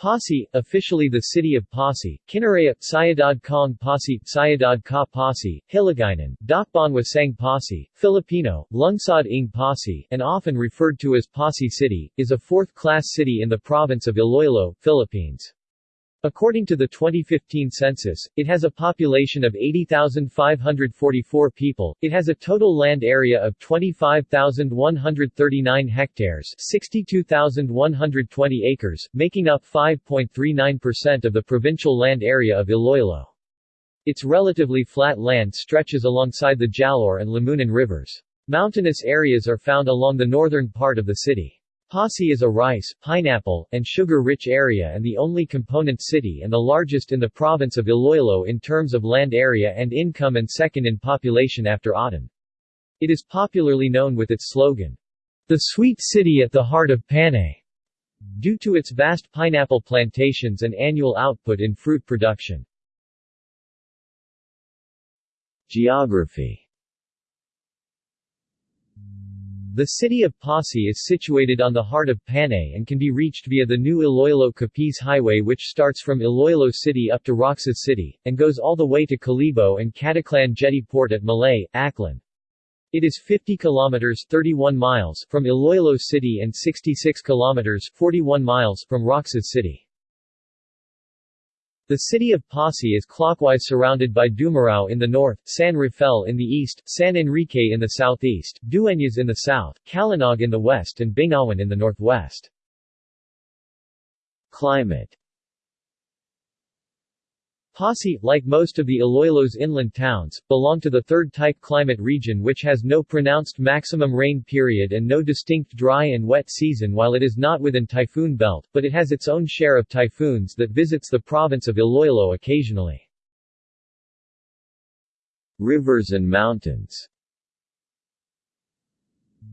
Passi, officially the city of Passi, Kinaray-a, Sayadad Kong Passi, Sayadad Ka Passi, Hiligaynon, Dakbanwa Sang Passi, Filipino, Lungsod Ng Passi, and often referred to as Passi City, is a fourth-class city in the province of Iloilo, Philippines. According to the 2015 census, it has a population of 80,544 people. It has a total land area of 25,139 hectares, 62,120 acres, making up 5.39% of the provincial land area of Iloilo. Its relatively flat land stretches alongside the Jalaur and Lamunan rivers. Mountainous areas are found along the northern part of the city. Passi is a rice, pineapple, and sugar-rich area and the only component city and the largest in the province of Iloilo in terms of land area and income and second in population after Aten. It is popularly known with its slogan, "The Sweet City at the Heart of Panay", due to its vast pineapple plantations and annual output in fruit production. Geography the city of Passi is situated on the heart of Panay and can be reached via the new Iloilo-Capiz Highway which starts from Iloilo City up to Roxas City, and goes all the way to Kalibo and Caticlan Jetty Port at Malay, Aklan. It is 50 kilometers 31 miles from Iloilo City and 66 kilometers 41 miles from Roxas City. The city of Passi is clockwise surrounded by Dumarao in the north, San Rafael in the east, San Enrique in the southeast, Dueñas in the south, Calinog in the west and Bingawan in the northwest. Climate Passi, like most of the Iloilo's inland towns, belong to the third-type climate region which has no pronounced maximum rain period and no distinct dry and wet season while it is not within typhoon belt, but it has its own share of typhoons that visits the province of Iloilo occasionally. Rivers and mountains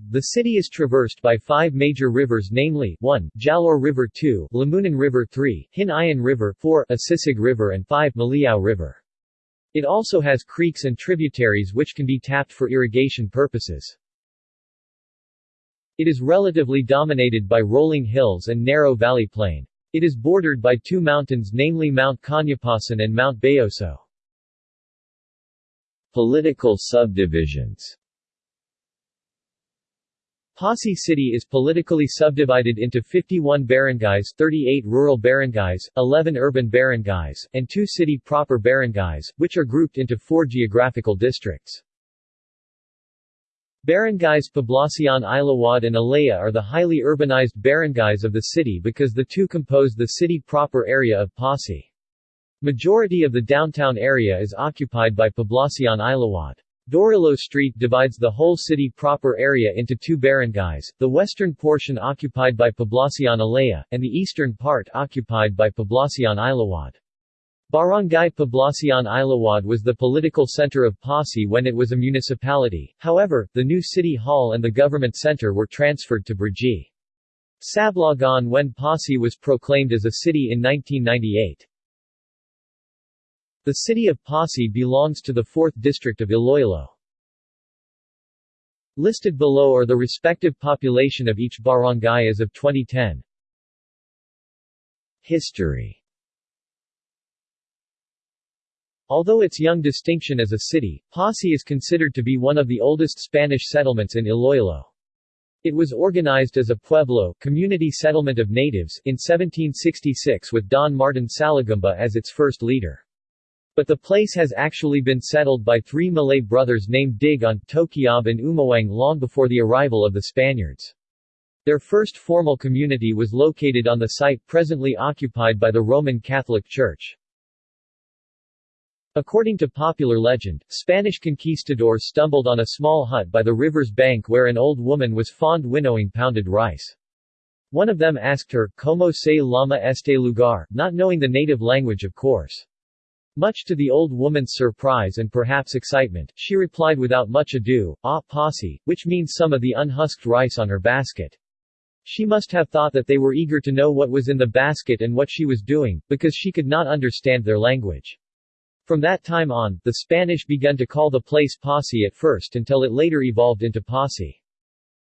the city is traversed by five major rivers namely 1. Jalaur River 2, Lamunan River 3, Hinayan River 4, Asisig River and 5. Maliao River. It also has creeks and tributaries which can be tapped for irrigation purposes. It is relatively dominated by rolling hills and narrow valley plain. It is bordered by two mountains namely Mount Kanyapasan and Mount Bayoso. Political subdivisions Passi City is politically subdivided into 51 barangays 38 rural barangays, 11 urban barangays, and 2 city proper barangays, which are grouped into four geographical districts. Barangays Poblacion Ilawad and Alea are the highly urbanized barangays of the city because the two compose the city proper area of Passi. Majority of the downtown area is occupied by Poblacion Ilawad. Dorilo Street divides the whole city proper area into two barangays, the western portion occupied by Poblacion Alea, and the eastern part occupied by Poblacion Ilawad. Barangay Poblacion Ilawad was the political center of Passi when it was a municipality, however, the new city hall and the government center were transferred to Brgy. Sablogon when Passi was proclaimed as a city in 1998. The city of Passi belongs to the 4th District of Iloilo. Listed below are the respective population of each barangay as of 2010. History Although its young distinction as a city, Passi is considered to be one of the oldest Spanish settlements in Iloilo. It was organized as a pueblo community settlement of natives in 1766 with Don Martin Salagumba as its first leader. But the place has actually been settled by three Malay brothers named Digon, Tokiab and Umawang long before the arrival of the Spaniards. Their first formal community was located on the site presently occupied by the Roman Catholic Church. According to popular legend, Spanish conquistadors stumbled on a small hut by the river's bank where an old woman was fond winnowing pounded rice. One of them asked her, Como se llama este lugar, not knowing the native language of course. Much to the old woman's surprise and perhaps excitement, she replied without much ado, ah, posse, which means some of the unhusked rice on her basket. She must have thought that they were eager to know what was in the basket and what she was doing, because she could not understand their language. From that time on, the Spanish began to call the place Posse at first until it later evolved into Posse.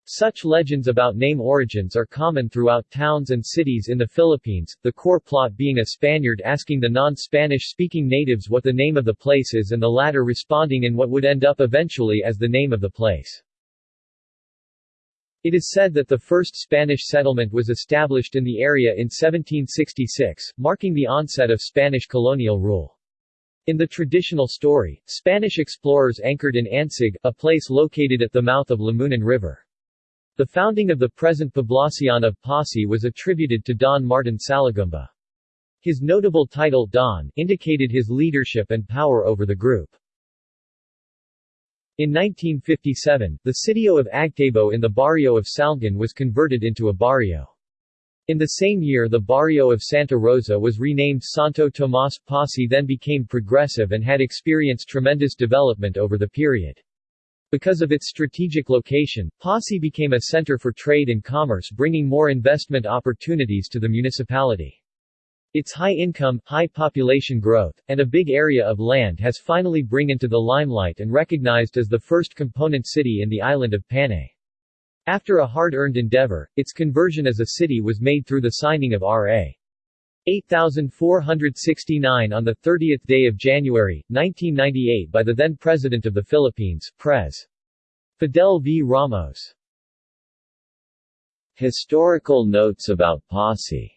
Such legends about name origins are common throughout towns and cities in the Philippines, the core plot being a Spaniard asking the non-Spanish speaking natives what the name of the place is and the latter responding in what would end up eventually as the name of the place. It is said that the first Spanish settlement was established in the area in 1766, marking the onset of Spanish colonial rule. In the traditional story, Spanish explorers anchored in Ansig, a place located at the mouth of Lamunan River. The founding of the present Poblacion of Pasi was attributed to Don Martin Salagumba. His notable title Don indicated his leadership and power over the group. In 1957, the sitio of Agtabo in the barrio of Salgan was converted into a barrio. In the same year the barrio of Santa Rosa was renamed Santo Tomas Pasi then became progressive and had experienced tremendous development over the period. Because of its strategic location, Passi became a center for trade and commerce bringing more investment opportunities to the municipality. Its high income, high population growth, and a big area of land has finally bring into the limelight and recognized as the first component city in the island of Panay. After a hard-earned endeavor, its conversion as a city was made through the signing of R.A. 8469 on the 30th day of January, 1998 by the then President of the Philippines, Pres. Fidel V. Ramos. Historical notes about Passi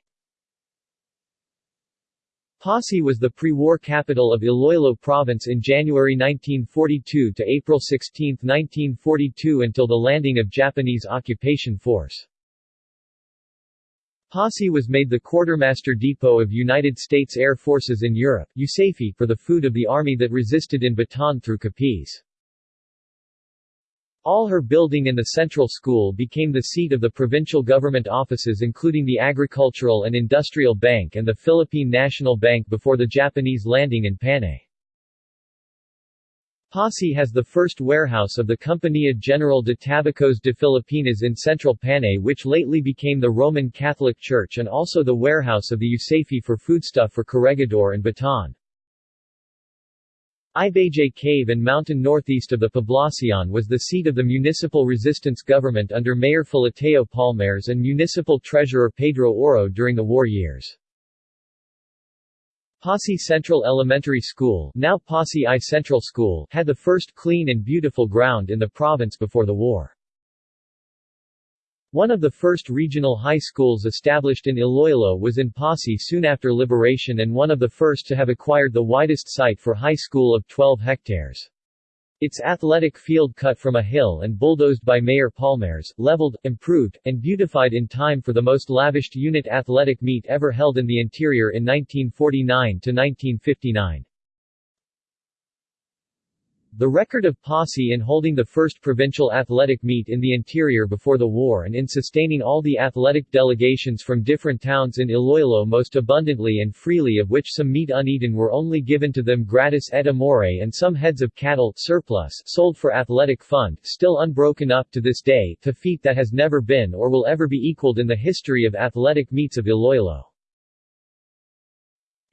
Passi was the pre-war capital of Iloilo Province in January 1942 to April 16, 1942 until the landing of Japanese occupation force. Pasi was made the quartermaster depot of United States Air Forces in Europe USAFE for the food of the army that resisted in Bataan through Capiz. All her building in the central school became the seat of the provincial government offices including the Agricultural and Industrial Bank and the Philippine National Bank before the Japanese landing in Panay. Pasi has the first warehouse of the Compañía General de Tabacos de Filipinas in central Panay which lately became the Roman Catholic Church and also the warehouse of the USAFE for foodstuff for Corregidor and Bataan. Ibajay Cave and mountain northeast of the Poblacion was the seat of the municipal resistance government under Mayor Filateo Palmares and municipal treasurer Pedro Oro during the war years. Pasi Central Elementary School now Pasi I Central School had the first clean and beautiful ground in the province before the war. One of the first regional high schools established in Iloilo was in Passi soon after liberation and one of the first to have acquired the widest site for high school of 12 hectares. Its athletic field cut from a hill and bulldozed by Mayor Palmares, leveled, improved, and beautified in time for the most lavished unit athletic meet ever held in the interior in 1949–1959. The record of Passi in holding the first provincial athletic meet in the interior before the war and in sustaining all the athletic delegations from different towns in Iloilo most abundantly and freely of which some meat uneaten were only given to them gratis et amore and some heads of cattle surplus sold for athletic fund still unbroken up to this day, a feat that has never been or will ever be equaled in the history of athletic meets of Iloilo.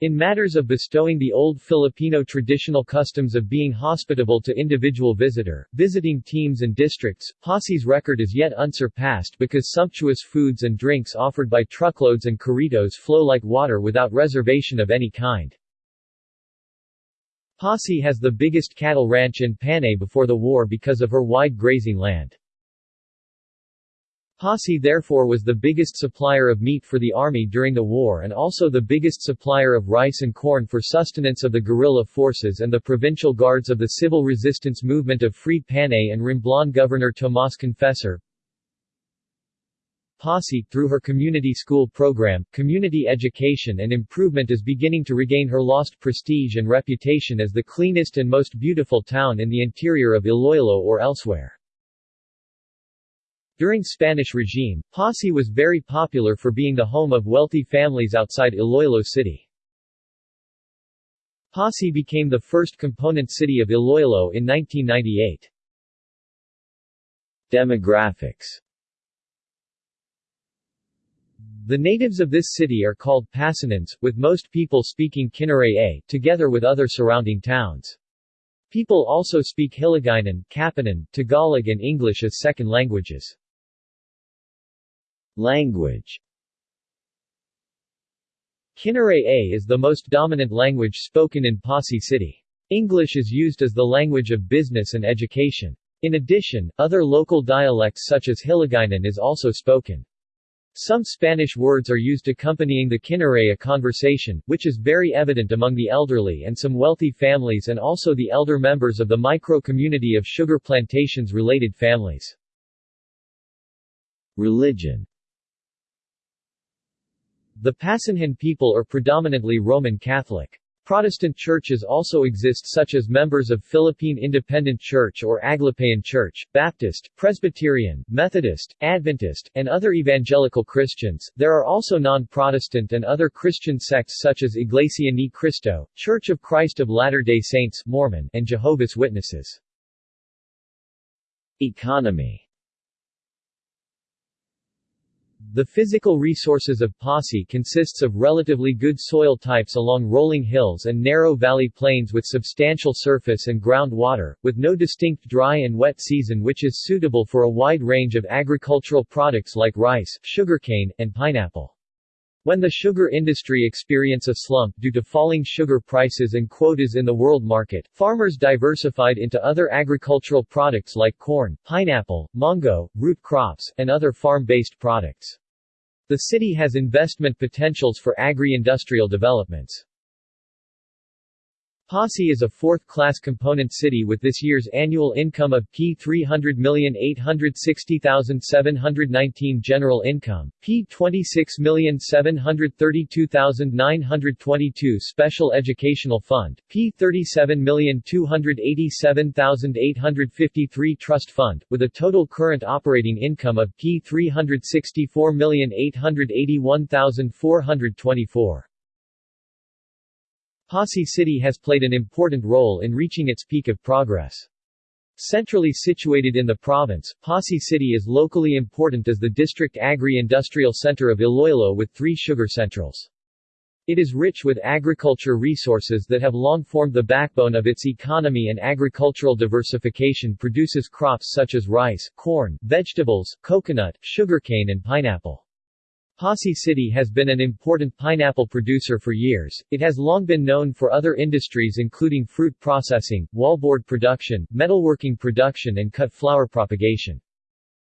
In matters of bestowing the old Filipino traditional customs of being hospitable to individual visitor, visiting teams and districts, Pasi's record is yet unsurpassed because sumptuous foods and drinks offered by truckloads and corridos flow like water without reservation of any kind. Pasi has the biggest cattle ranch in Panay before the war because of her wide grazing land. Pasi therefore was the biggest supplier of meat for the army during the war and also the biggest supplier of rice and corn for sustenance of the guerrilla forces and the provincial guards of the civil resistance movement of Freed Panay and Romblon Governor Tomas Confesor. Passi, through her community school program, community education and improvement is beginning to regain her lost prestige and reputation as the cleanest and most beautiful town in the interior of Iloilo or elsewhere. During Spanish regime, Passi was very popular for being the home of wealthy families outside Iloilo City. Passi became the first component city of Iloilo in 1998. Demographics The natives of this city are called Pasanans, with most people speaking Kinaray-a, together with other surrounding towns. People also speak Hiligaynon, Kapanan, Tagalog and English as second languages. Language Kinaray-a is the most dominant language spoken in Passi City. English is used as the language of business and education. In addition, other local dialects such as Hiligaynon is also spoken. Some Spanish words are used accompanying the Kinaray-a conversation, which is very evident among the elderly and some wealthy families and also the elder members of the micro-community of sugar plantations-related families. Religion The Pasanhan people are predominantly Roman Catholic. Protestant churches also exist such as members of Philippine Independent Church or Aglipayan Church, Baptist, Presbyterian, Methodist, Adventist, and other evangelical Christians. There are also non-Protestant and other Christian sects such as Iglesia Ni Cristo, Church of Christ of Latter-day Saints Mormon, and Jehovah's Witnesses. Economy the physical resources of Passi consists of relatively good soil types along rolling hills and narrow valley plains with substantial surface and groundwater, with no distinct dry and wet season which is suitable for a wide range of agricultural products like rice, sugarcane, and pineapple. When the sugar industry experienced a slump due to falling sugar prices and quotas in the world market, farmers diversified into other agricultural products like corn, pineapple, mango, root crops, and other farm-based products. The city has investment potentials for agri-industrial developments. Passi is a fourth-class component city with this year's annual income of P 300,860,719 general income, P 26,732,922 special educational fund, P 37,287,853 trust fund, with a total current operating income of P 364,881,424. Passi City has played an important role in reaching its peak of progress. Centrally situated in the province, Passi City is locally important as the district agri-industrial center of Iloilo with three sugar centrals. It is rich with agriculture resources that have long formed the backbone of its economy and agricultural diversification produces crops such as rice, corn, vegetables, coconut, sugarcane and pineapple. Passi City has been an important pineapple producer for years. It has long been known for other industries including fruit processing, wallboard production, metalworking production and cut flower propagation.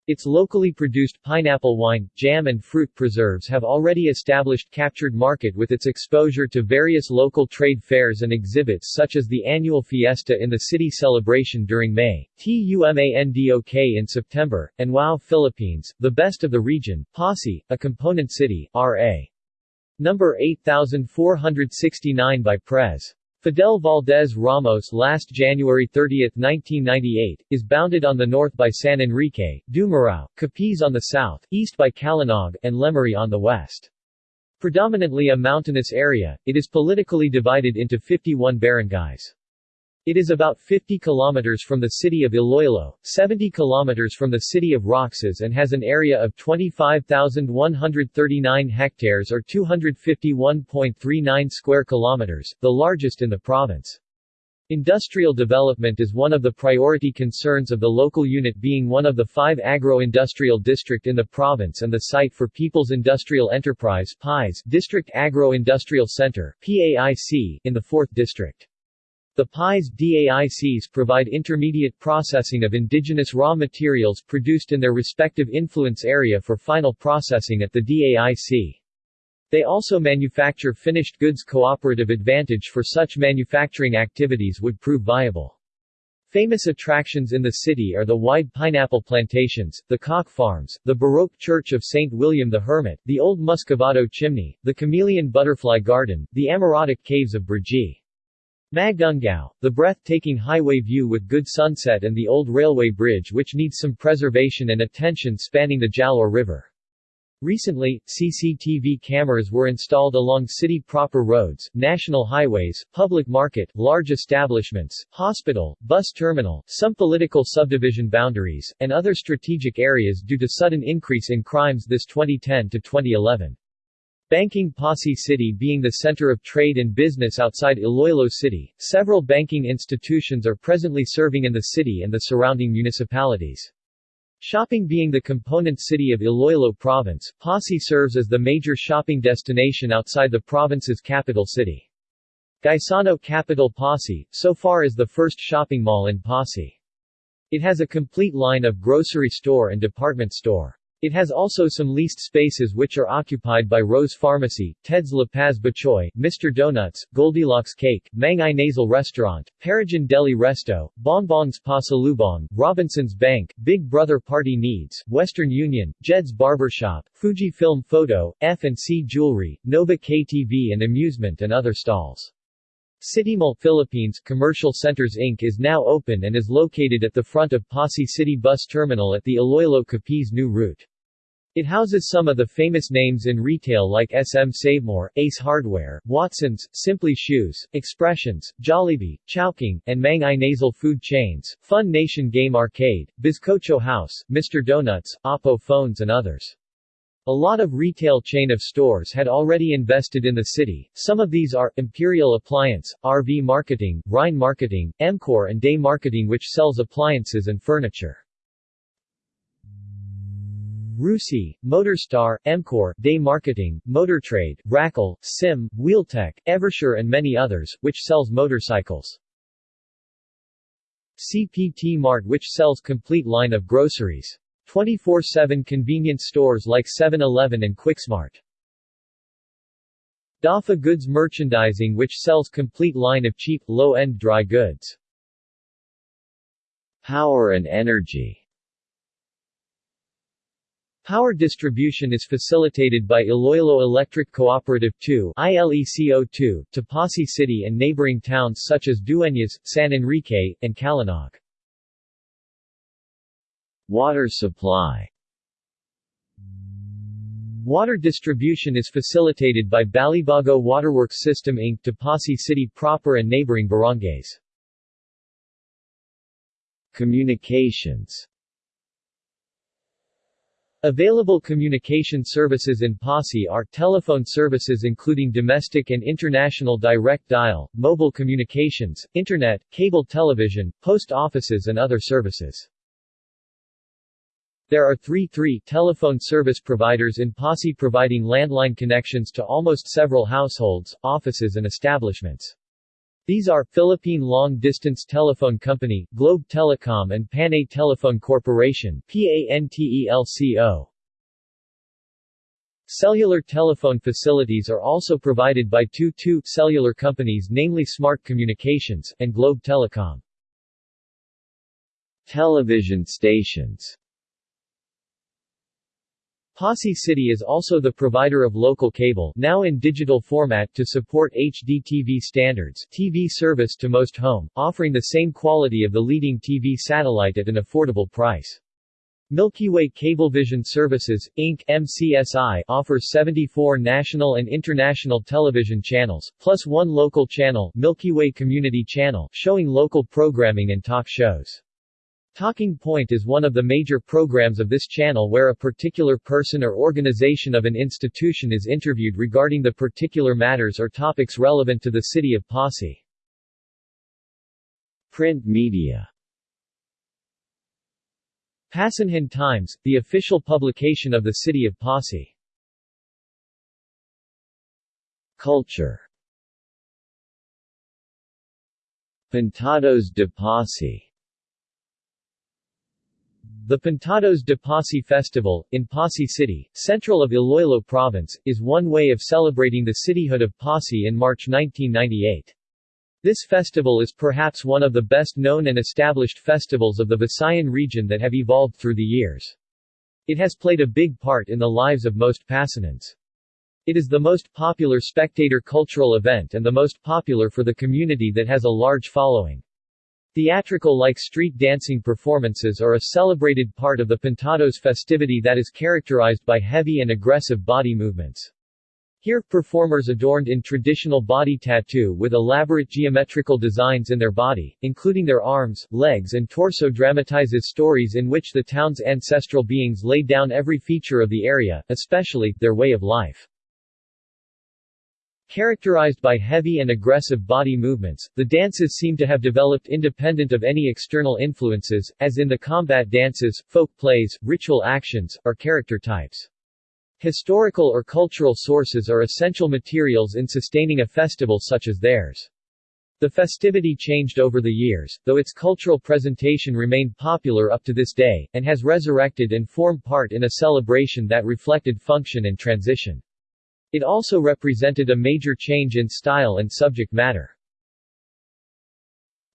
Its locally produced pineapple wine, jam and fruit preserves have already established captured market with its exposure to various local trade fairs and exhibits such as the annual fiesta in the city celebration during May, TUMANDOK in September, and WOW Philippines, the best of the region, Passi, a component city, R.A. Number 8469 by Pres. Fidel Valdez Ramos last January 30, 1998, is bounded on the north by San Enrique, Dumarao, Capiz on the south, east by Calinog, and Lemery on the west. Predominantly a mountainous area, it is politically divided into 51 barangays. It is about 50 kilometers from the city of Iloilo, 70 kilometers from the city of Roxas and has an area of 25,139 hectares or 251.39 square kilometers, the largest in the province. Industrial development is one of the priority concerns of the local unit being one of the five agro-industrial district in the province and the site for People's Industrial Enterprise PIES District Agro-Industrial Center PAIC in the 4th District. The PIES DAICs provide intermediate processing of indigenous raw materials produced in their respective influence area for final processing at the DAIC. They also manufacture finished goods cooperative advantage for such manufacturing activities would prove viable. Famous attractions in the city are the wide pineapple plantations, the cock farms, the Baroque Church of St. William the Hermit, the Old Muscovado Chimney, the Chameleon Butterfly Garden, the Amorotic Caves of Brgy. Magungao, the breathtaking highway view with good sunset and the old railway bridge which needs some preservation and attention spanning the Jalaur River. Recently, CCTV cameras were installed along city proper roads, national highways, public market, large establishments, hospital, bus terminal, some political subdivision boundaries, and other strategic areas due to sudden increase in crimes this 2010 to 2011. Banking Passi City being the center of trade and business outside Iloilo City, several banking institutions are presently serving in the city and the surrounding municipalities. Shopping being the component city of Iloilo Province, Passi serves as the major shopping destination outside the province's capital city. Gaisano Capital Passi, so far is the first shopping mall in Passi. It has a complete line of grocery store and department store. It has also some leased spaces which are occupied by Rose Pharmacy, Ted's La Paz Batchoy, Mr. Donuts, Goldilocks Cake, Mang Inasal Restaurant, Paragon Deli Resto, Bonbons Pasalubong, Robinson's Bank, Big Brother Party Needs, Western Union, Jed's Barbershop, Fuji Film Photo, F&C Jewelry, Nova KTV and Amusement and other stalls. CityMall Philippines Commercial Centers Inc. is now open and is located at the front of Passi City Bus Terminal at the Iloilo Capiz new route. It houses some of the famous names in retail like SM Savemore, Ace Hardware, Watson's, Simply Shoes, Expressions, Jollibee, Chowking, and Mang Inasal Food Chains, Fun Nation Game Arcade, Bizcocho House, Mr. Donuts, Oppo Phones and others. A lot of retail chain of stores had already invested in the city, some of these are, Imperial Appliance, RV Marketing, Rhine Marketing, Emcor and Day Marketing which sells appliances and furniture. Rusi, Motorstar, Emcor, Day Marketing, Motortrade, Rackle, Sim, Wheeltech, Eversure and many others, which sells motorcycles. CPT Mart which sells complete line of groceries. 24-7 convenience stores like 7-Eleven and Quicksmart. Dafa Goods Merchandising which sells complete line of cheap, low-end dry goods. Power and energy Power distribution is facilitated by Iloilo Electric Cooperative 2 ILECO2 to Passi City and neighboring towns such as Dueñas, San Enrique, and Calanac. Water supply Water distribution is facilitated by Balibago Waterworks System Inc. to Passi City proper and neighboring barangays. Communications Available communication services in Passi are telephone services including domestic and international direct dial, mobile communications, internet, cable television, post offices and other services. There are three 3 telephone service providers in Passi providing landline connections to almost several households, offices and establishments. These are, Philippine Long Distance Telephone Company, Globe Telecom and Panay Telephone Corporation PANTELCO. Cellular telephone facilities are also provided by two 2 cellular companies namely Smart Communications, and Globe Telecom. Television stations Passi City is also the provider of local cable now in digital format to support HD TV standards TV service to most home, offering the same quality of the leading TV satellite at an affordable price. Milky Way Cablevision Services, Inc. MCSI offers 74 national and international television channels, plus one local channel Milky Way Community Channel showing local programming and talk shows. Talking Point is one of the major programs of this channel where a particular person or organization of an institution is interviewed regarding the particular matters or topics relevant to the city of Passi. Print media Passanhan Times, the official publication of the city of Passi. Culture Pintados de Passi the Pintados de Passi Festival, in Passi City, central of Iloilo Province, is one way of celebrating the cityhood of Passi in March 1998. This festival is perhaps one of the best known and established festivals of the Visayan region that have evolved through the years. It has played a big part in the lives of most Passanans. It is the most popular spectator cultural event and the most popular for the community that has a large following. Theatrical-like street dancing performances are a celebrated part of the Pintados festivity that is characterized by heavy and aggressive body movements. Here, performers adorned in traditional body tattoo with elaborate geometrical designs in their body, including their arms, legs and torso dramatizes stories in which the town's ancestral beings laid down every feature of the area, especially, their way of life. Characterized by heavy and aggressive body movements, the dances seem to have developed independent of any external influences, as in the combat dances, folk plays, ritual actions, or character types. Historical or cultural sources are essential materials in sustaining a festival such as theirs. The festivity changed over the years, though its cultural presentation remained popular up to this day, and has resurrected and formed part in a celebration that reflected function and transition. It also represented a major change in style and subject matter.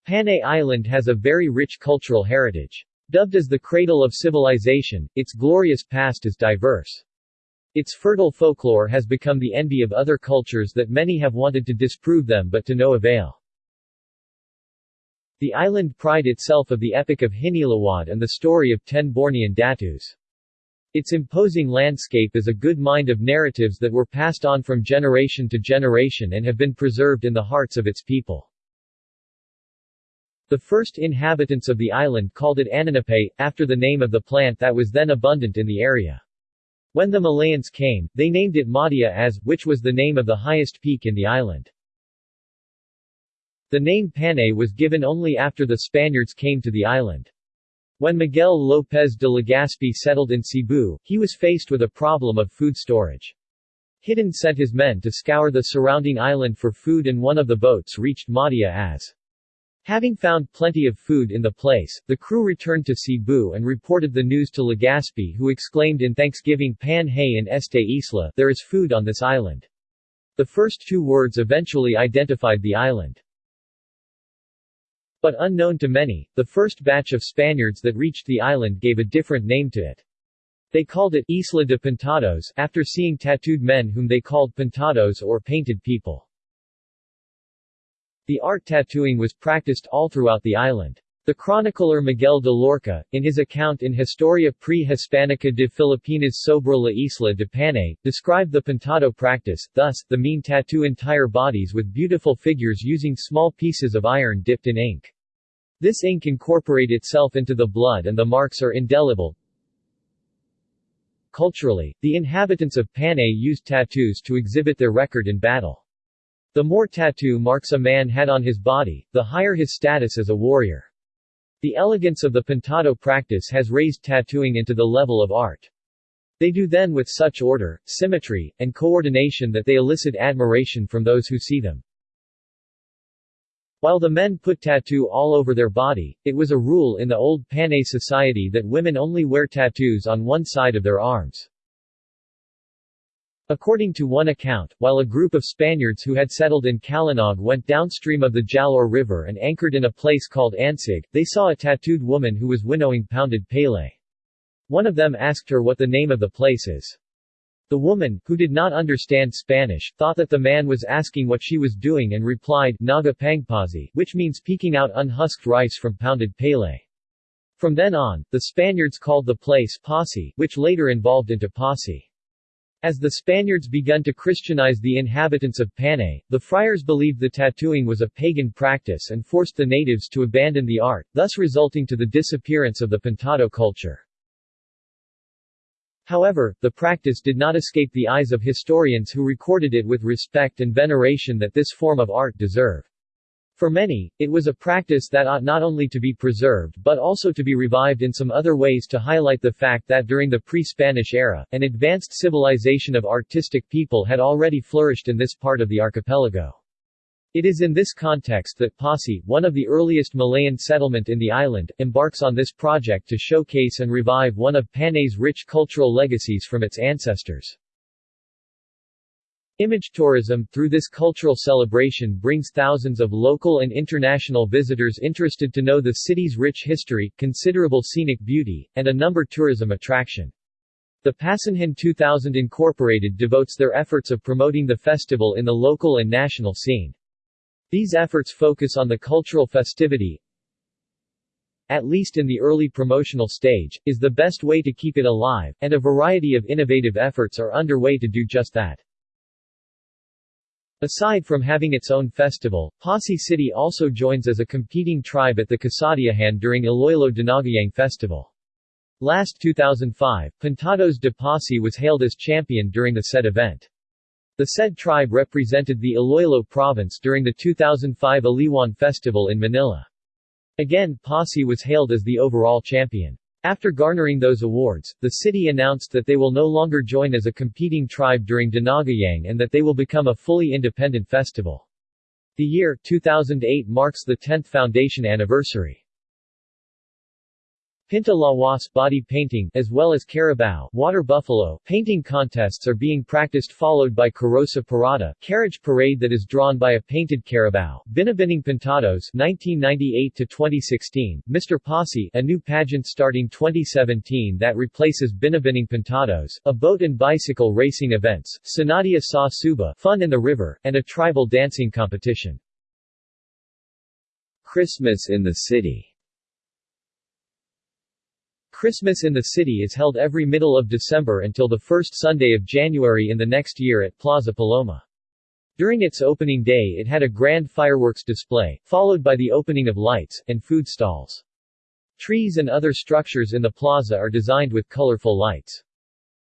Panay Island has a very rich cultural heritage. Dubbed as the cradle of civilization, its glorious past is diverse. Its fertile folklore has become the envy of other cultures that many have wanted to disprove them but to no avail. The island pride itself of the epic of Hinilawod and the story of ten Bornean Datus. Its imposing landscape is a good mind of narratives that were passed on from generation to generation and have been preserved in the hearts of its people. The first inhabitants of the island called it Ananape, after the name of the plant that was then abundant in the area. When the Malayans came, they named it Madja-as, which was the name of the highest peak in the island. The name Panay was given only after the Spaniards came to the island. When Miguel López de Legazpi settled in Cebu, he was faced with a problem of food storage. Hidden sent his men to scour the surrounding island for food and one of the boats reached Madja-as. Having found plenty of food in the place, the crew returned to Cebu and reported the news to Legazpi who exclaimed in thanksgiving Pan hay in este isla, there is food on this island. The first two words eventually identified the island. But unknown to many, the first batch of Spaniards that reached the island gave a different name to it. They called it Isla de Pintados after seeing tattooed men whom they called pintados or painted people. The art tattooing was practiced all throughout the island. The chronicler Miguel de Loarca, in his account in Historia pre-Hispanica de Filipinas sobre la Isla de Panay, described the pintado practice, thus, the mean tattoo entire bodies with beautiful figures using small pieces of iron dipped in ink. This ink incorporate itself into the blood and the marks are indelible. Culturally, the inhabitants of Panay used tattoos to exhibit their record in battle. The more tattoo marks a man had on his body, the higher his status as a warrior. The elegance of the pintado practice has raised tattooing into the level of art. They do then with such order, symmetry, and coordination that they elicit admiration from those who see them. While the men put tattoo all over their body, it was a rule in the old Panay society that women only wear tattoos on one side of their arms. According to one account, while a group of Spaniards who had settled in Calinog went downstream of the Jalaur River and anchored in a place called Ansig, they saw a tattooed woman who was winnowing pounded pele. One of them asked her what the name of the place is. The woman, who did not understand Spanish, thought that the man was asking what she was doing and replied, Naga pangpazi, which means peeking out unhusked rice from pounded pele. From then on, the Spaniards called the place Posse, which later evolved into Posse. As the Spaniards begun to Christianize the inhabitants of Panay, the friars believed the tattooing was a pagan practice and forced the natives to abandon the art, thus resulting to the disappearance of the pintado culture. However, the practice did not escape the eyes of historians who recorded it with respect and veneration that this form of art deserved. For many, it was a practice that ought not only to be preserved but also to be revived in some other ways to highlight the fact that during the pre-Spanish era, an advanced civilization of artistic people had already flourished in this part of the archipelago. It is in this context that Passi, one of the earliest Malayan settlement in the island, embarks on this project to showcase and revive one of Panay's rich cultural legacies from its ancestors. Image tourism, through this cultural celebration brings thousands of local and international visitors interested to know the city's rich history, considerable scenic beauty, and a number tourism attraction. The Pasanhin 2000 Incorporated devotes their efforts of promoting the festival in the local and national scene. These efforts focus on the cultural festivity, at least in the early promotional stage, is the best way to keep it alive, and a variety of innovative efforts are underway to do just that. Aside from having its own festival, Passi City also joins as a competing tribe at the Kasadyahan during Iloilo Dinagyang Festival. Last 2005, Pintados de Passi was hailed as champion during the said event. The said tribe represented the Iloilo province during the 2005 Aliwan Festival in Manila. Again, Passi was hailed as the overall champion. After garnering those awards, the city announced that they will no longer join as a competing tribe during Dinagyang and that they will become a fully independent festival. The year 2008 marks the 10th foundation anniversary. Pinta Lawas body painting as well as Carabao water buffalo painting contests are being practiced followed by Carosa Parada carriage parade that is drawn by a painted Carabao. Binibining Pintados 1998 to 2016 Mr. Passi a new pageant starting 2017 that replaces Binibining Pintados, a boat and bicycle racing events, Sanadia Sa Suba fun in the river, and a tribal dancing competition. Christmas in the city Christmas in the city is held every middle of December until the first Sunday of January in the next year at Plaza Paloma. During its opening day it had a grand fireworks display, followed by the opening of lights, and food stalls. Trees and other structures in the plaza are designed with colorful lights.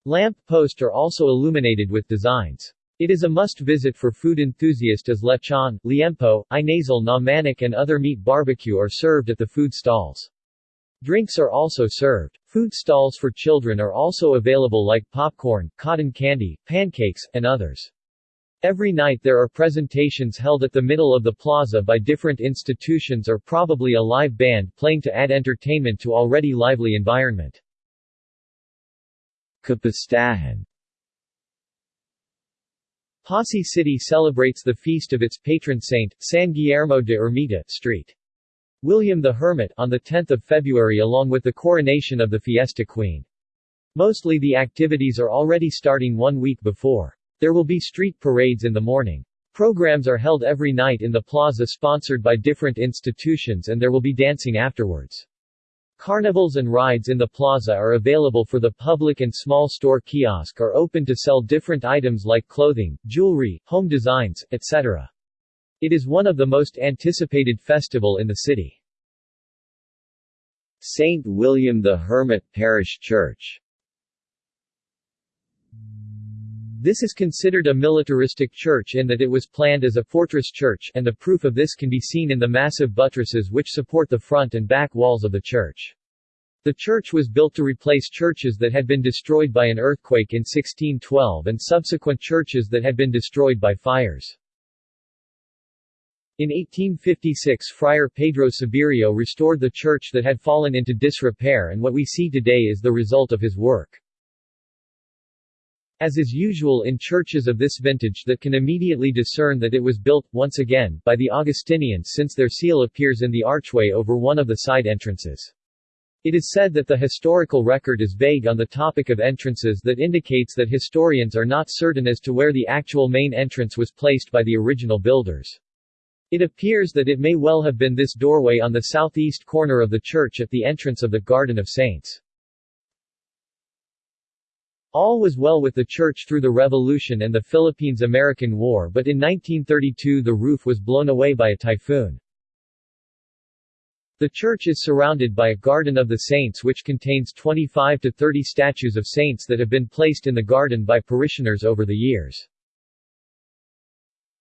Lamp posts are also illuminated with designs. It is a must-visit for food enthusiasts as lechon, liempo, inasal na manok and other meat barbecue are served at the food stalls. Drinks are also served. Food stalls for children are also available like popcorn, cotton candy, pancakes, and others. Every night there are presentations held at the middle of the plaza by different institutions or probably a live band playing to add entertainment to already lively environment. Kapistahan Passi City celebrates the feast of its patron saint, San Guillermo de Ermita, St. William the Hermit on 10 February along with the coronation of the Fiesta Queen. Mostly the activities are already starting one week before. There will be street parades in the morning. Programs are held every night in the plaza sponsored by different institutions and there will be dancing afterwards. Carnivals and rides in the plaza are available for the public and small store kiosk are open to sell different items like clothing, jewelry, home designs, etc. It is one of the most anticipated festival in the city. St. William the Hermit Parish Church This is considered a militaristic church in that it was planned as a fortress church, and the proof of this can be seen in the massive buttresses which support the front and back walls of the church. The church was built to replace churches that had been destroyed by an earthquake in 1612 and subsequent churches that had been destroyed by fires. In 1856 Friar Pedro Sabirio restored the church that had fallen into disrepair and what we see today is the result of his work. As is usual in churches of this vintage that can immediately discern that it was built, once again, by the Augustinians since their seal appears in the archway over one of the side entrances. It is said that the historical record is vague on the topic of entrances that indicates that historians are not certain as to where the actual main entrance was placed by the original builders. It appears that it may well have been this doorway on the southeast corner of the church at the entrance of the Garden of Saints. All was well with the church through the Revolution and the Philippines-American War but in 1932 the roof was blown away by a typhoon. The church is surrounded by a Garden of the Saints which contains 25 to 30 statues of saints that have been placed in the garden by parishioners over the years.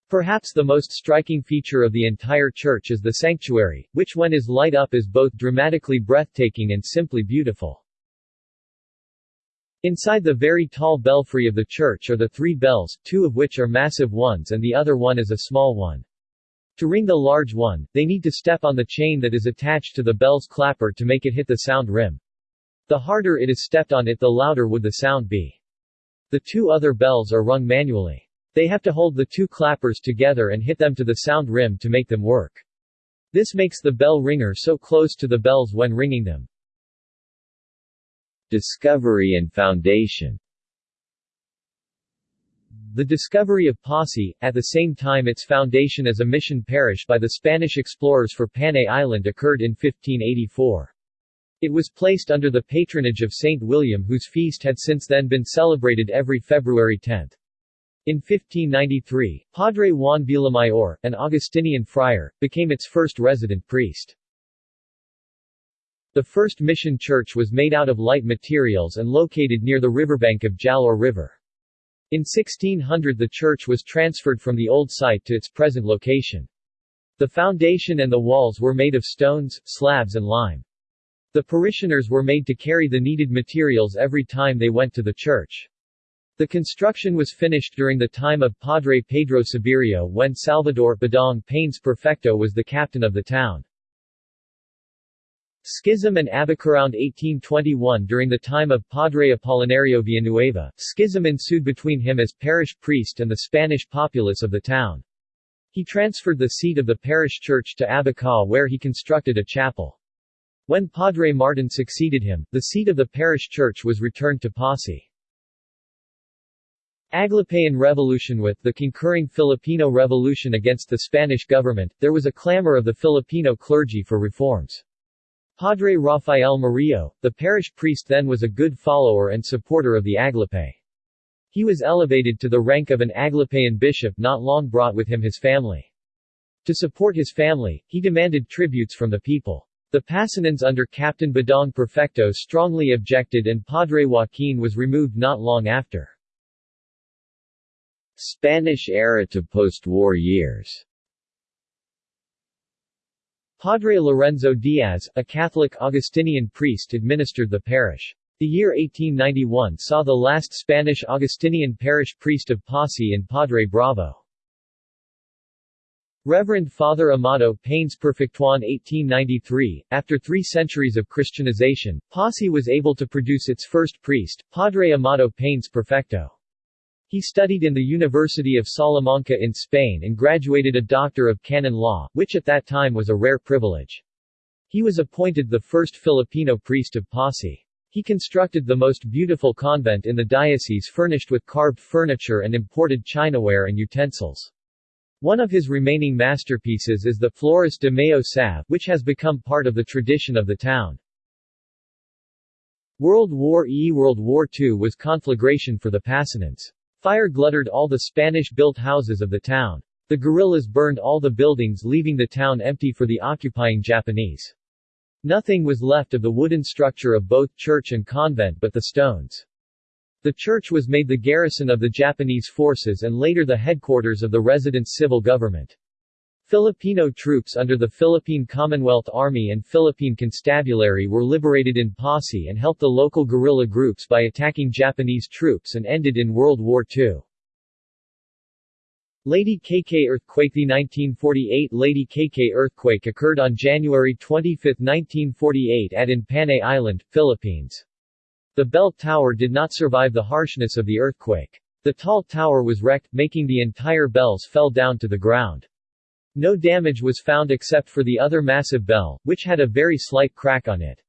Perhaps the most striking feature of the entire church is the sanctuary, which when is light up is both dramatically breathtaking and simply beautiful. Inside the very tall belfry of the church are the three bells, two of which are massive ones and the other one is a small one. To ring the large one, they need to step on the chain that is attached to the bell's clapper to make it hit the sound rim. The harder it is stepped on it the louder would the sound be. The two other bells are rung manually. They have to hold the two clappers together and hit them to the sound rim to make them work. This makes the bell ringer so close to the bells when ringing them. Discovery and foundation the discovery of Passi, at the same time its foundation as a mission parish by the Spanish explorers for Panay Island occurred in 1584. It was placed under the patronage of Saint William whose feast had since then been celebrated every February 10. In 1593, Padre Juan Villamayor, an Augustinian friar, became its first resident priest. The first mission church was made out of light materials and located near the riverbank of Jalaur River. In 1600 the church was transferred from the old site to its present location. The foundation and the walls were made of stones, slabs and lime. The parishioners were made to carry the needed materials every time they went to the church. The construction was finished during the time of Padre Pedro Sabirio when Salvador Badong Paines Perfecto was the captain of the town. Schism and Abac around 1821 during the time of Padre Apolinario Villanueva, schism ensued between him as parish priest and the Spanish populace of the town. He transferred the seat of the parish church to Abaca where he constructed a chapel. When Padre Martin succeeded him, the seat of the parish church was returned to Passi. Aglipayan Revolution With the concurring Filipino Revolution against the Spanish government, there was a clamor of the Filipino clergy for reforms. Padre Rafael Murillo, the parish priest then was a good follower and supporter of the Aglipay. He was elevated to the rank of an Aglipayan bishop not long brought with him his family. To support his family, he demanded tributes from the people. The Pasanins under Captain Badong Perfecto strongly objected and Padre Joaquin was removed not long after. Spanish era to post-war years Padre Lorenzo Diaz, a Catholic Augustinian priest administered the parish. The year 1891 saw the last Spanish Augustinian parish priest of Passi in Padre Bravo. Reverend Father Amado Paines Perfectuan 1893, after three centuries of Christianization, Passi was able to produce its first priest, Padre Amado Paines Perfecto. He studied in the University of Salamanca in Spain and graduated a Doctor of Canon Law, which at that time was a rare privilege. He was appointed the first Filipino priest of Passi. He constructed the most beautiful convent in the diocese furnished with carved furniture and imported chinaware and utensils. One of his remaining masterpieces is the Flores de Mayo Salve, which has become part of the tradition of the town. World War I World War II was conflagration for the Pasanins. Fire gluttered all the Spanish-built houses of the town. The guerrillas burned all the buildings leaving the town empty for the occupying Japanese. Nothing was left of the wooden structure of both church and convent but the stones. The church was made the garrison of the Japanese forces and later the headquarters of the resident civil government. Filipino troops under the Philippine Commonwealth Army and Philippine Constabulary were liberated in Passi and helped the local guerrilla groups by attacking Japanese troops and ended in World War II. Lady Caycay earthquake The 1948 Lady Caycay earthquake occurred on January 25, 1948 at in Panay Island, Philippines. The bell tower did not survive the harshness of the earthquake. The tall tower was wrecked, making the entire bells fell down to the ground. No damage was found except for the other massive bell, which had a very slight crack on it.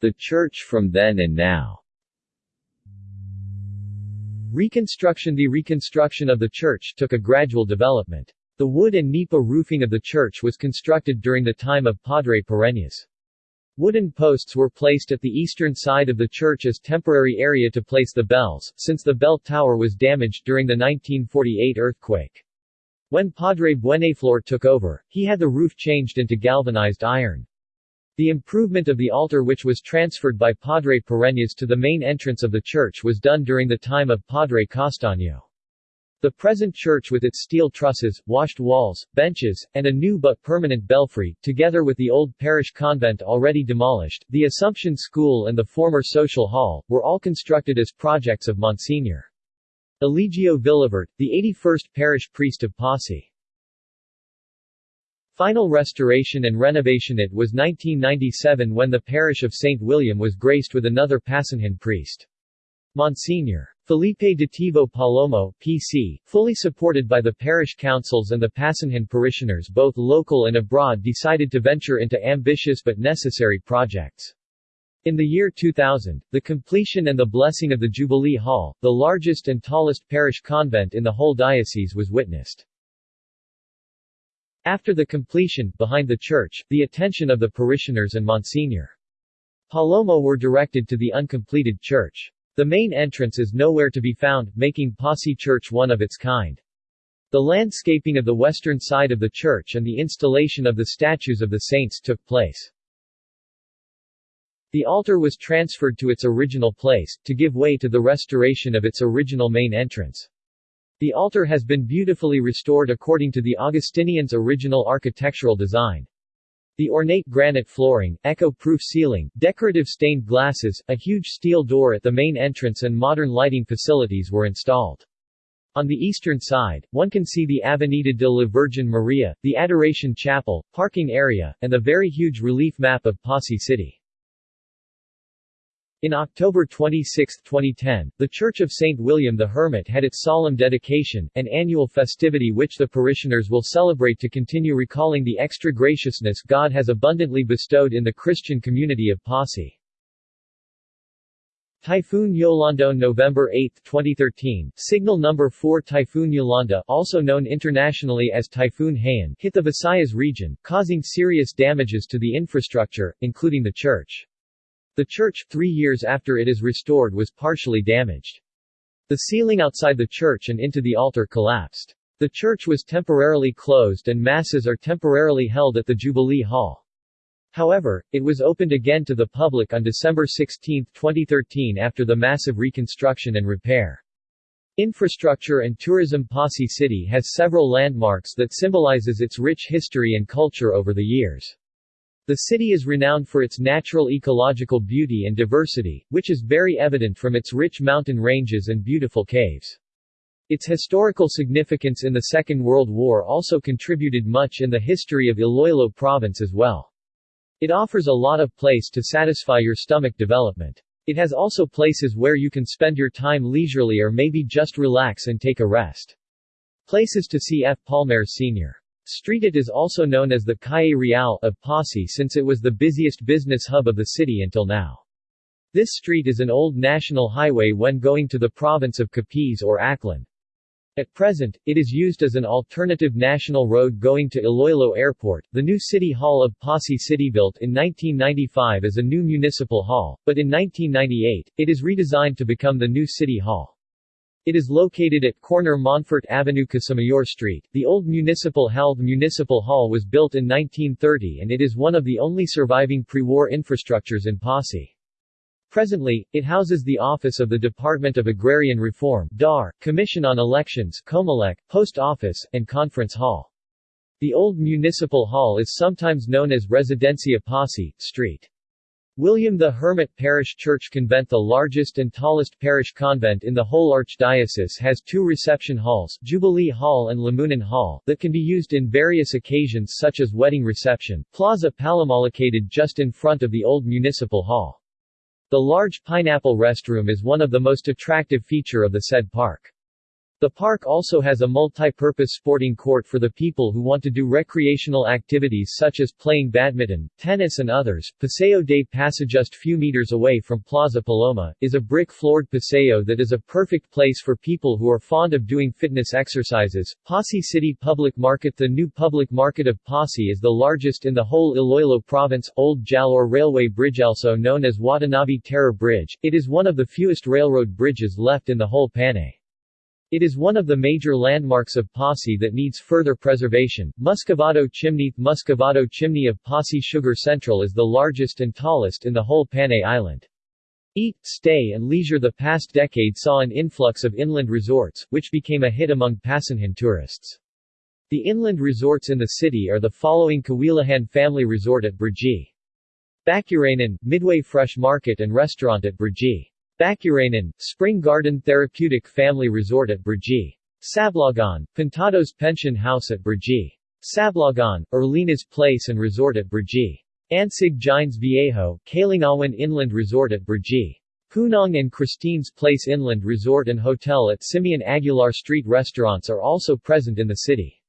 The church from then and now Reconstruction The reconstruction of the church took a gradual development. The wood and nipa roofing of the church was constructed during the time of Padre Pereñas. Wooden posts were placed at the eastern side of the church as temporary area to place the bells, since the bell tower was damaged during the 1948 earthquake. When Padre Buenaflor took over, he had the roof changed into galvanized iron. The improvement of the altar which was transferred by Padre Pereñas to the main entrance of the church was done during the time of Padre Castaño. The present church with its steel trusses, washed walls, benches, and a new but permanent belfry, together with the old parish convent already demolished, the Assumption School and the former social hall, were all constructed as projects of Monsignor. Eligio Villavert, the 81st parish priest of Passi. Final restoration and renovation It was 1997 when the parish of St. William was graced with another Pasanhin priest. Monsignor. Felipe de Tivo Palomo, PC, fully supported by the parish councils and the Pasanhin parishioners both local and abroad decided to venture into ambitious but necessary projects. In the year 2000, the completion and the blessing of the Jubilee Hall, the largest and tallest parish convent in the whole diocese was witnessed. After the completion, behind the church, the attention of the parishioners and Monsignor. Palomo were directed to the uncompleted church. The main entrance is nowhere to be found, making Passi Church one of its kind. The landscaping of the western side of the church and the installation of the statues of the saints took place. The altar was transferred to its original place, to give way to the restoration of its original main entrance. The altar has been beautifully restored according to the Augustinians' original architectural design. The ornate granite flooring, echo-proof ceiling, decorative stained glasses, a huge steel door at the main entrance and modern lighting facilities were installed. On the eastern side, one can see the Avenida de la Virgen Maria, the Adoration Chapel, parking area, and the very huge relief map of Passi City. In October 26, 2010, the Church of St. William the Hermit had its solemn dedication, an annual festivity which the parishioners will celebrate to continue recalling the extra graciousness God has abundantly bestowed in the Christian community of Passi. Typhoon Yolanda November 8, 2013, signal number 4 Typhoon Yolanda also known internationally as Typhoon Haiyan hit the Visayas region, causing serious damages to the infrastructure, including the church. The church, three years after it is restored was partially damaged. The ceiling outside the church and into the altar collapsed. The church was temporarily closed and masses are temporarily held at the Jubilee Hall. However, it was opened again to the public on December 16, 2013 after the massive reconstruction and repair. Infrastructure and tourism Passi City has several landmarks that symbolizes its rich history and culture over the years. The city is renowned for its natural ecological beauty and diversity, which is very evident from its rich mountain ranges and beautiful caves. Its historical significance in the Second World War also contributed much in the history of Iloilo province as well. It offers a lot of place to satisfy your stomach development. It has also places where you can spend your time leisurely or maybe just relax and take a rest. Places to see F. Palmer Sr. Street It is also known as the Calle Real of Passi since it was the busiest business hub of the city until now. This street is an old national highway when going to the province of Capiz or Aklan. At present, it is used as an alternative national road going to Iloilo Airport. The new City Hall of Passi City built in 1995 as a new municipal hall, but in 1998, it is redesigned to become the new City Hall. It is located at corner Montfort Avenue Casamayor Street. The old Municipal Health Municipal Hall was built in 1930 and it is one of the only surviving pre-war infrastructures in Passi. Presently, it houses the office of the Department of Agrarian Reform DAR, Commission on Elections Comelec, Post Office, and Conference Hall. The old municipal hall is sometimes known as Residencia Passi, St. William the Hermit Parish Church Convent The largest and tallest parish convent in the whole archdiocese has two reception halls Jubilee Hall and Lamunan Hall that can be used in various occasions such as wedding reception, Plaza Palomar located just in front of the old municipal hall. The large pineapple restroom is one of the most attractive feature of the said park. The park also has a multi-purpose sporting court for the people who want to do recreational activities such as playing badminton, tennis and others. Paseo de Passi just few meters away from Plaza Paloma, is a brick-floored paseo that is a perfect place for people who are fond of doing fitness exercises. Passi City Public Market The new public market of Passi is the largest in the whole Iloilo province. Old Jalaur Railway Bridge also known as Watanabe Terror Bridge, it is one of the fewest railroad bridges left in the whole Panay. It is one of the major landmarks of Passi that needs further preservation. Muscovado Chimney Muscovado Chimney of Passi Sugar Central is the largest and tallest in the whole Panay Island. Eat, stay and leisure The past decade saw an influx of inland resorts, which became a hit among Pasanhan tourists. The inland resorts in the city are the following Kawilahan Family Resort at Brgy. Bacuranan, Midway Fresh Market and Restaurant at Brgy. Bacuranan, Spring Garden Therapeutic Family Resort at Brgy. Sablogon, Pintados Pension House at Brgy. Sablogon, Erlina's Place and Resort at Brgy. Ansig Gines Viejo, Kalinawan Inland Resort at Brgy. Punong and Christine's Place Inland Resort and Hotel at Simeon Aguilar Street restaurants are also present in the city.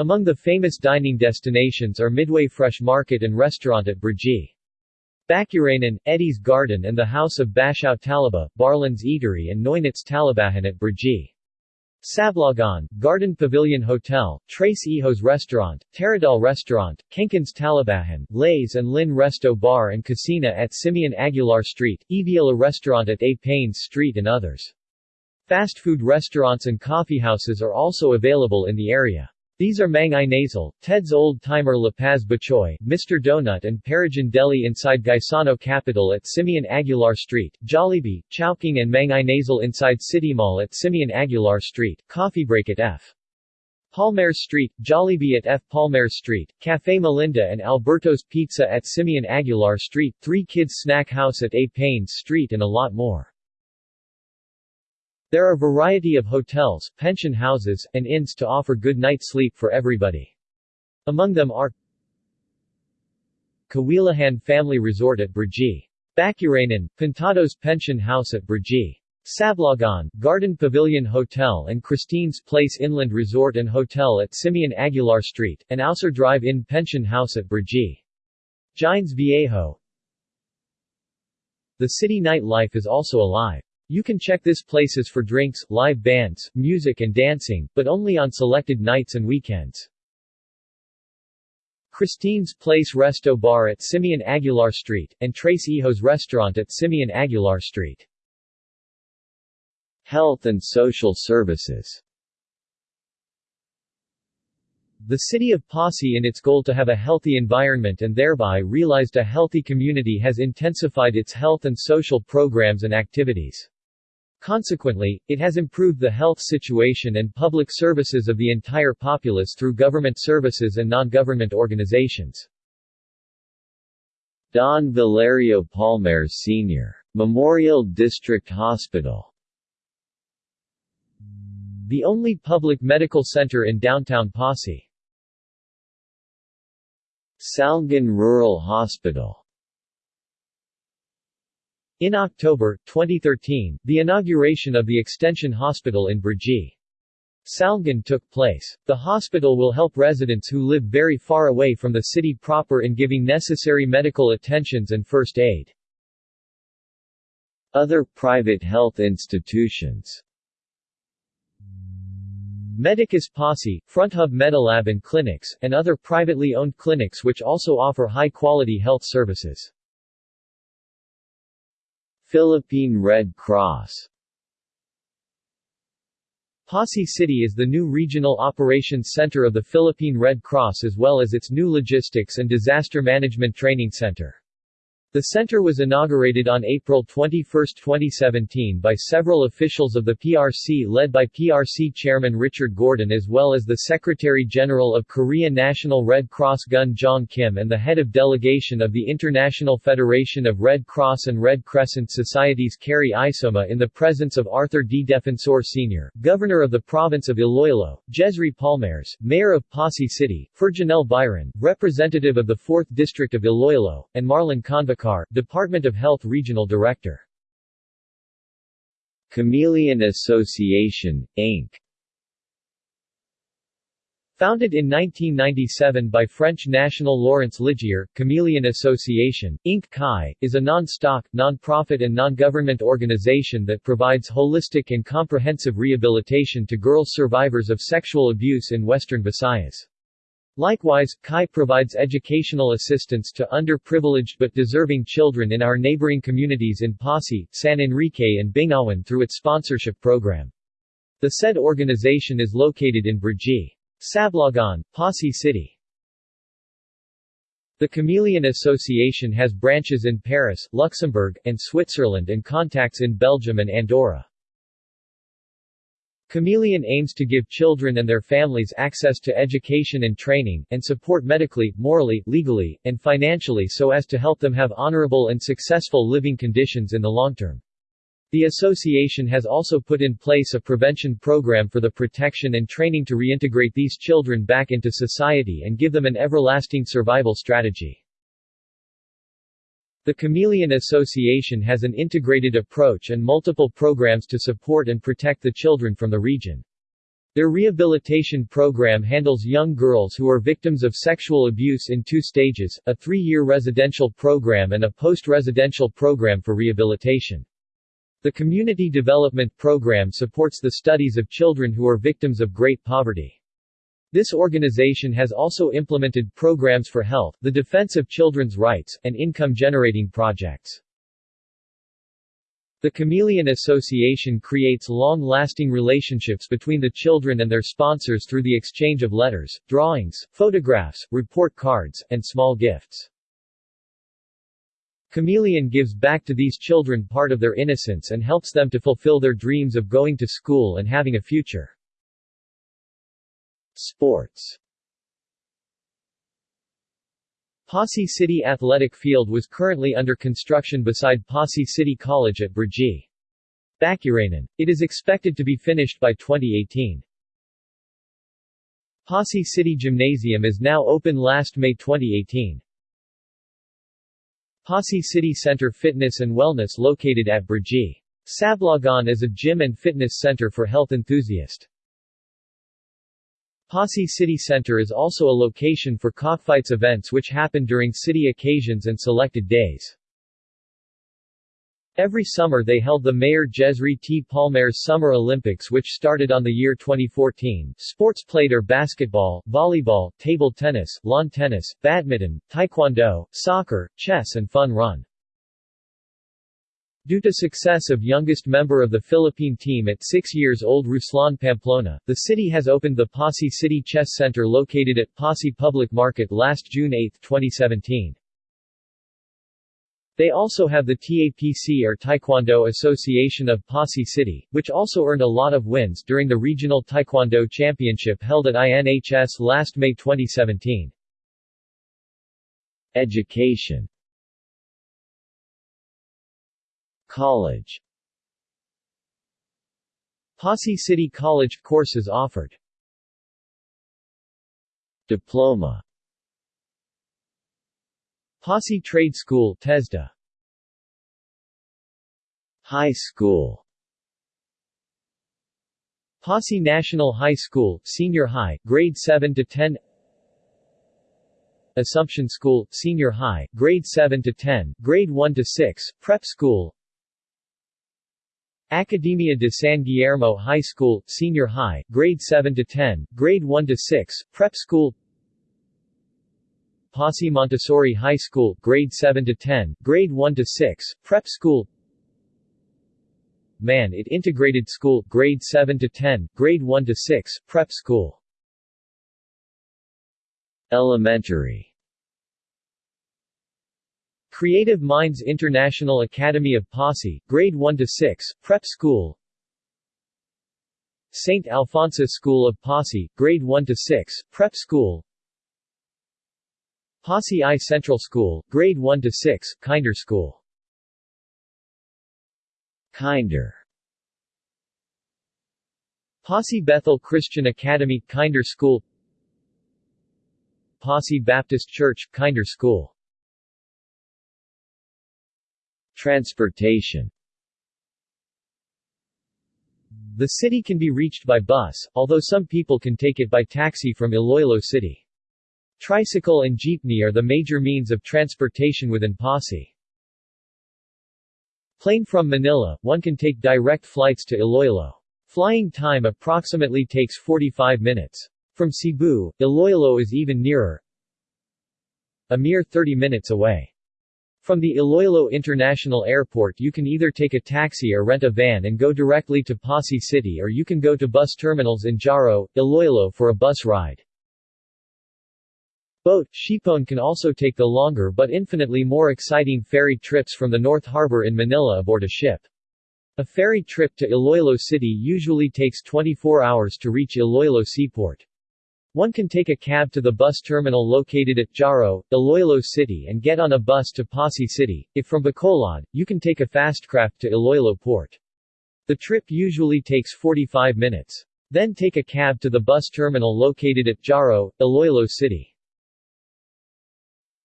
Among the famous dining destinations are Midway Fresh Market and Restaurant at Brgy. Bacuranan, Eddie's Garden and the House of Bashaw Talaba, Barlin's Eatery and Noynitz Talabahan at Brgy. Sablogon, Garden Pavilion Hotel, Trace Iho's Restaurant, Teradal Restaurant, Kenkin's Talabahan, Lays and Lynn Resto Bar and Casina at Simeon Aguilar Street, Eviola Restaurant at A. Paines Street and others. Fast food restaurants and coffeehouses are also available in the area. These are Mang Inasal, Ted's Old Timer La Paz Batchoy, Mr. Donut and Paragon Deli inside Gaisano Capital at Simeon Aguilar Street, Jollibee, Chowking and Mang Inasal inside City Mall at Simeon Aguilar Street, Coffee Break at F. Palmares Street, Jollibee at F. Palmares Street, Café Melinda and Alberto's Pizza at Simeon Aguilar Street, Three Kids Snack House at A. Paines Street and a lot more. There are a variety of hotels, pension houses, and inns to offer good night sleep for everybody. Among them are Kawilahan Family Resort at Brgy. Bakuranan, Pintados Pension House at Brgy. Sablogon, Garden Pavilion Hotel and Christine's Place Inland Resort and Hotel at Simeon Aguilar Street, and Ausar Drive-In Pension House at Brgy. Gines Viejo The city nightlife is also alive. You can check this places for drinks, live bands, music and dancing, but only on selected nights and weekends. Christine's Place Resto Bar at Simeon Aguilar Street, and Trace Iho's Restaurant at Simeon Aguilar Street. Health and social services the city of Passi in its goal to have a healthy environment and thereby realized a healthy community has intensified its health and social programs and activities. Consequently, it has improved the health situation and public services of the entire populace through government services and non-government organizations. Don Valerio Palmares Sr. Memorial District Hospital The only public medical center in downtown Passi. Salgan Rural Hospital in October, 2013, the inauguration of the Extension Hospital in Brgy. Salgan took place. The hospital will help residents who live very far away from the city proper in giving necessary medical attentions and first aid. Other private health institutions Medicus Passi, FrontHub Medilab and clinics, and other privately owned clinics which also offer high-quality health services. Philippine Red Cross Passi City is the new regional operations center of the Philippine Red Cross as well as its new logistics and disaster management training center. The center was inaugurated on April 21, 2017 by several officials of the PRC led by PRC Chairman Richard Gordon as well as the Secretary-General of Korea National Red Cross Gun Jong Kim and the head of delegation of the International Federation of Red Cross and Red Crescent Societies Kerry Isoma in the presence of Arthur D. Defensor Sr., Governor of the Province of Iloilo, Jesry Palmares, Mayor of Passi City, Ferjenel Biron, Representative of the 4th District of Iloilo, and Marlon Convoc Department of Health Regional Director. Chameleon Association, Inc. Founded in 1997 by French national Laurence Ligier, Chameleon Association, Inc. CHI, is a non-stock, non-profit and non-government organization that provides holistic and comprehensive rehabilitation to girls survivors of sexual abuse in western Visayas. Likewise, CHI provides educational assistance to underprivileged but deserving children in our neighboring communities in Passi, San Enrique and Bingawan through its sponsorship program. The said organization is located in Brgy. Sablogon, Passi City. The Chameleon Association has branches in Paris, Luxembourg, and Switzerland and contacts in Belgium and Andorra. Chameleon aims to give children and their families access to education and training, and support medically, morally, legally, and financially so as to help them have honorable and successful living conditions in the long term. The association has also put in place a prevention program for the protection and training to reintegrate these children back into society and give them an everlasting survival strategy. The Chameleon Association has an integrated approach and multiple programs to support and protect the children from the region. Their rehabilitation program handles young girls who are victims of sexual abuse in two stages, a three-year residential program and a post-residential program for rehabilitation. The Community Development Program supports the studies of children who are victims of great poverty. This organization has also implemented programs for health, the defense of children's rights, and income-generating projects. The Chameleon Association creates long-lasting relationships between the children and their sponsors through the exchange of letters, drawings, photographs, report cards, and small gifts. Chameleon gives back to these children part of their innocence and helps them to fulfill their dreams of going to school and having a future. Sports Passi City Athletic Field was currently under construction beside Passi City College at Brgy. Bakuranan. It is expected to be finished by 2018. Passi City Gymnasium is now open last May 2018. Passi City Center Fitness and Wellness located at Brgy. Sablogon is a gym and fitness center for health enthusiasts. Passi City Center is also a location for cockfights events which happen during city occasions and selected days. Every summer they held the Mayor Jesry T. Palmares Summer Olympics which started on the year 2014. Sports played are basketball, volleyball, table tennis, lawn tennis, badminton, taekwondo, soccer, chess and fun run. Due to success of youngest member of the Philippine team at 6 years old Ruslan Pamplona, the city has opened the Passi City Chess Center located at Passi Public Market last June 8, 2017. They also have the TAPC or Taekwondo Association of Passi City, which also earned a lot of wins during the Regional Taekwondo Championship held at INHS last May 2017. Education College. Passi City College courses offered. Diploma. Passi Trade School TESDA. High School. Passi National High School, Senior High, Grade 7 to 10 Assumption School, Senior High, Grade 7 to 10, Grade 1 to 6, Prep School Academia de San Guillermo High School, Senior High, Grade 7 to 10, Grade 1 to 6, Prep School. Passi Montessori High School, Grade 7 to 10, Grade 1 to 6, Prep School. Man It Integrated School, Grade 7 to 10, Grade 1 to 6, Prep School. Elementary Creative Minds International Academy of Passi, Grade 1 to 6, Prep School. St. Alphonsus School of Passi, Grade 1 to 6, Prep School. Passi I Central School, Grade 1 to 6, Kinder School. Kinder Passi Bethel Christian Academy, Kinder School Passi Baptist Church, Kinder School Transportation The city can be reached by bus, although some people can take it by taxi from Iloilo City. Tricycle and jeepney are the major means of transportation within Passi. Plane from Manila, one can take direct flights to Iloilo. Flying time approximately takes 45 minutes. From Cebu, Iloilo is even nearer, a mere 30 minutes away. From the Iloilo International Airport you can either take a taxi or rent a van and go directly to Passi City or you can go to bus terminals in Jaro, Iloilo for a bus ride. Boat, Shipon can also take the longer but infinitely more exciting ferry trips from the North Harbor in Manila aboard a ship. A ferry trip to Iloilo City usually takes 24 hours to reach Iloilo Seaport. One can take a cab to the bus terminal located at Jaro, Iloilo City and get on a bus to Passi City. If from Bacolod, you can take a fastcraft to Iloilo Port. The trip usually takes 45 minutes. Then take a cab to the bus terminal located at Jaro, Iloilo City.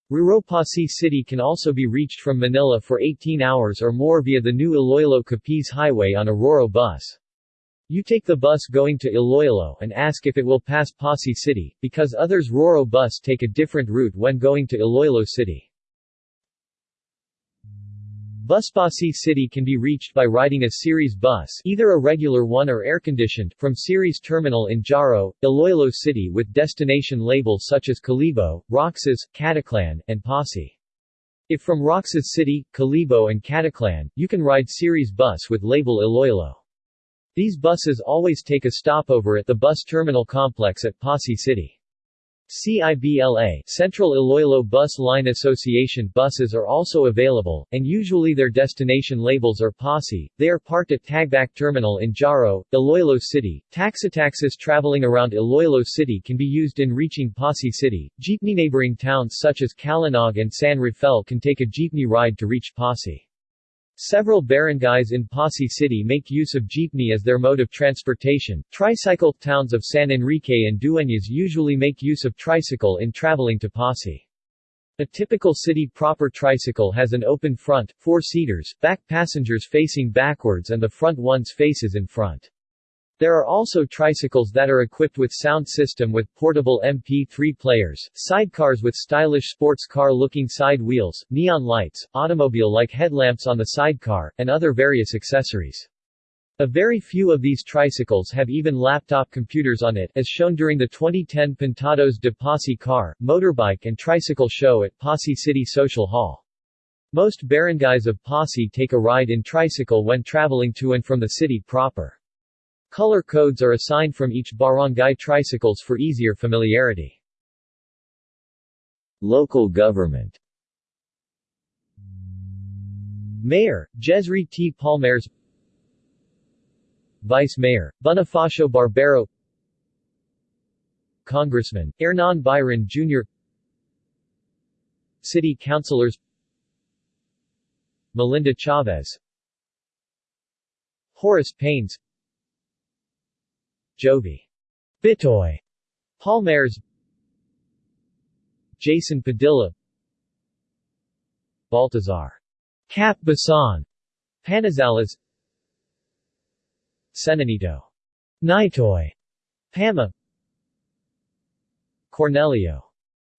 Passi City can also be reached from Manila for 18 hours or more via the new Iloilo Capiz Highway on a Roro bus. You take the bus going to Iloilo and ask if it will pass Passi City, because others Roro bus take a different route when going to Iloilo City. Bus Passi City can be reached by riding a Ceres bus either a regular one or air-conditioned from Ceres Terminal in Jaro, Iloilo City with destination labels such as Kalibo, Roxas, Caticlan, and Posse. If from Roxas City, Kalibo and Caticlan, you can ride Ceres bus with label Iloilo. These buses always take a stopover at the bus terminal complex at Passi City. CIBLA Central Iloilo Bus Line Association buses are also available, and usually their destination labels are Passi. They are parked at Tagbak Terminal in Jaro, Iloilo City. Taxitaxis traveling around Iloilo City can be used in reaching Passi City. Jeepney neighboring towns such as Calinog and San Rafael can take a jeepney ride to reach Passi. Several barangays in Passi City make use of jeepney as their mode of transportation. Tricycle towns of San Enrique and Dueñas usually make use of tricycle in traveling to Passi. A typical city proper tricycle has an open front, four seaters, back passengers facing backwards and the front ones faces in front. There are also tricycles that are equipped with sound system with portable MP3 players, sidecars with stylish sports car-looking side wheels, neon lights, automobile-like headlamps on the sidecar, and other various accessories. A very few of these tricycles have even laptop computers on it as shown during the 2010 Pintados de Passi car, motorbike and tricycle show at Passi City Social Hall. Most barangays of Passi take a ride in tricycle when traveling to and from the city proper. Color codes are assigned from each barangay tricycles for easier familiarity. Local government Mayor, Jesry T. Palmares Vice Mayor, Bonifacio Barbero Congressman, Hernan Biron Jr. City Councilors Melinda Chavez Horace Paines Jovi. Bitoy Palmares Jason Padilla. Baltazar. Cap Basan Panizales. Senanito Naitoy Pama. Cornelio.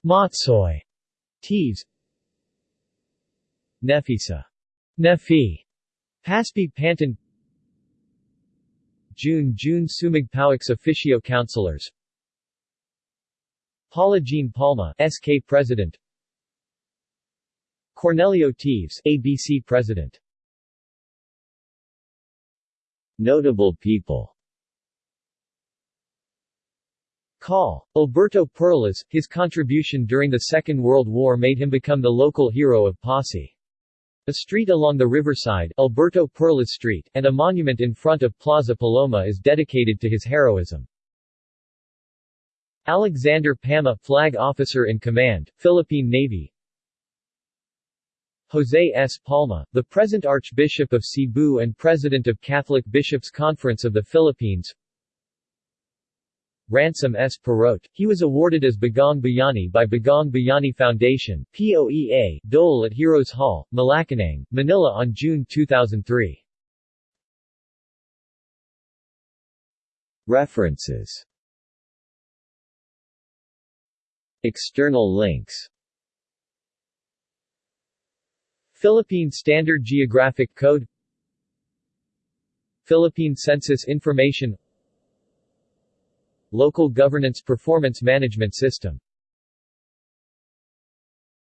Matsoy. Teves. Nefisa. Nefi. Paspi Pantan June June Sumigpauix officio councilors Paula Jean Palma SK President Cornelio Teves ABC President Notable people Call. Alberto Perlas, his contribution during the Second World War made him become the local hero of Passi. A street along the riverside, Alberto Perlas Street, and a monument in front of Plaza Paloma is dedicated to his heroism. Alexander Pama, Flag Officer in Command, Philippine Navy Jose S. Palma, the present Archbishop of Cebu and President of Catholic Bishops' Conference of the Philippines Ransom S. Parot. He was awarded as Bagong Bayani by Bagong Bayani Foundation POEA, Dole at Heroes Hall, Malacanang, Manila on June 2003. References External links Philippine Standard Geographic Code Philippine Census Information Local Governance Performance Management System